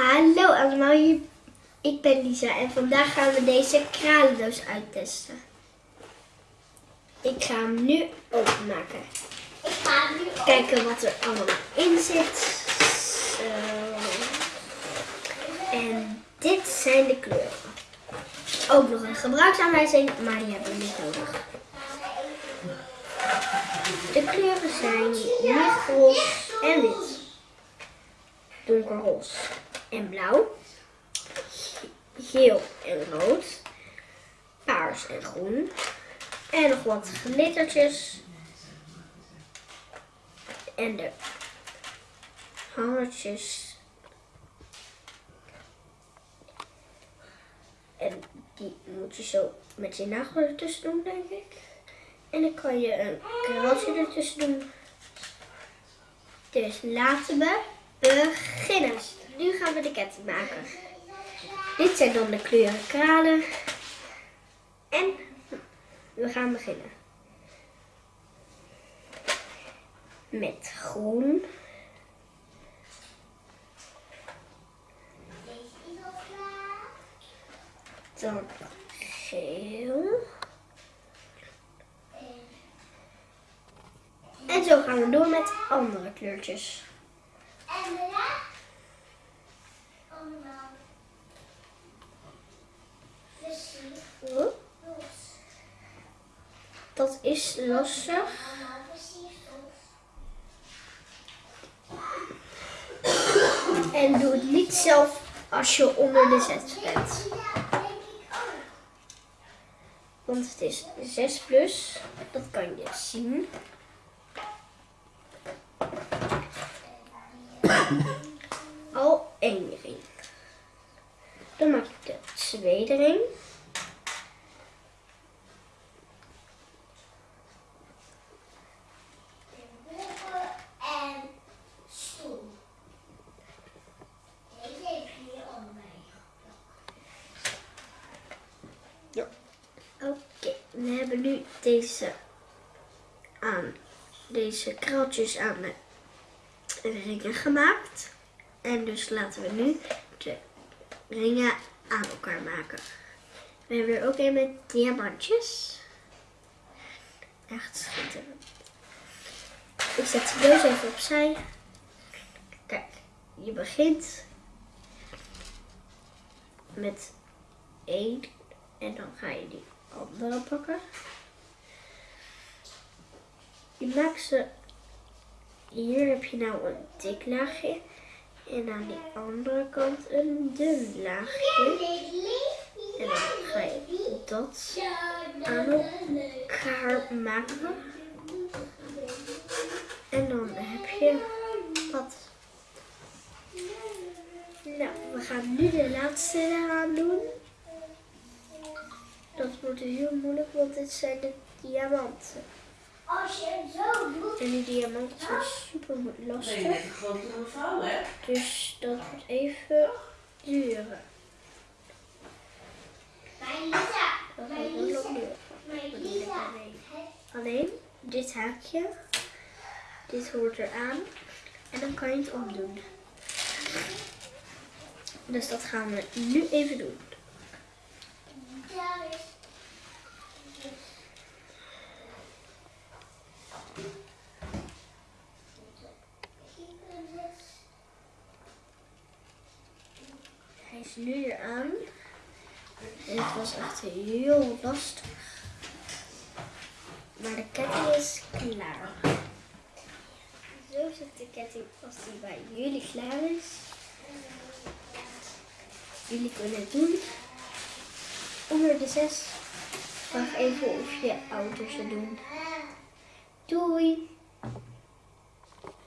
Hallo allemaal, ik ben Lisa en vandaag gaan we deze kralendoos uittesten. Ik ga hem nu openmaken. Ik ga hem nu. Kijken wat er allemaal in zit. Zo. En dit zijn de kleuren. Ook nog een gebruiksaanwijzing, maar die hebben we niet nodig. De kleuren zijn lichtroze en wit. Donkerroze en blauw. Geel en rood. Paars en groen. En nog wat glittertjes. En de hangertjes. En die moet je zo met je nagel ertussen doen, denk ik. En dan kan je een kraaltje ertussen doen. Dus laten we beginnen. Nu gaan we de ketting maken. Dit zijn dan de kleuren kralen. En we gaan beginnen. Met groen. Dan geel. En zo gaan we door met andere kleurtjes. En daarna. Allemaal. Precies. Oh, Dat is lastig. En doe het niet zelf als je onder de zes bent. Want het is 6 plus. Dat kan je zien. Al één ring. Dan maak ik de tweede ring. Bubbel en stoel. Deze heb je hier onder mij. Oké, we hebben nu deze aan deze kraaltjes aan de ringen gemaakt. En dus laten we nu de ringen aan elkaar maken. We hebben er ook een met diamantjes. Echt schitterend. Ik zet de doos even opzij. Kijk, je begint met één en dan ga je die andere pakken. Je maakt ze. Hier heb je nou een dik laagje. En aan die andere kant een dun laagje. En dan ga je dat aan elkaar maken. En dan heb je wat. Nou, we gaan nu de laatste eraan doen. Dat wordt heel moeilijk, want dit zijn de diamanten. Als je het zo doet. En die diamanten zijn super lastig. Net een grotere vouw, hè? Dus dat wordt even duren. Mijn Lisa. Dat Mijn Lisa. Mijn Lisa. Alleen dit haakje, dit hoort eraan. En dan kan je het omdoen. Dus dat gaan we nu even doen. Nu. En het was echt heel lastig. Maar de ketting is klaar. Zo zit de ketting als die bij jullie klaar is. Jullie kunnen het doen. Onder de zes. Vraag even of je ouders het doen. Doei!